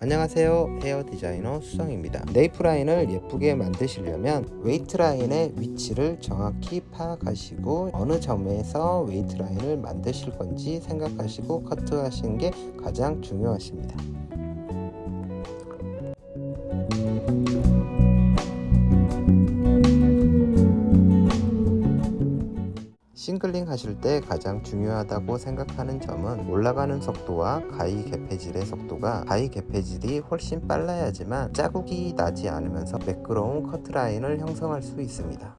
안녕하세요. 헤어 디자이너 수성입니다. nape line을 예쁘게 만드시려면 weight line의 위치를 정확히 파악하시고 어느 점에서 weight line을 만드실 건지 생각하시고 커트 하시는 게 가장 중요하십니다 shingling 하실 때 가장 중요하다고 생각하는 점은 올라가는 속도와 가위 개폐질의 속도가 가위 개폐질이 훨씬 빨라야지만 자국이 나지 않으면서 매끄러운 커트라인을 형성할 수 있습니다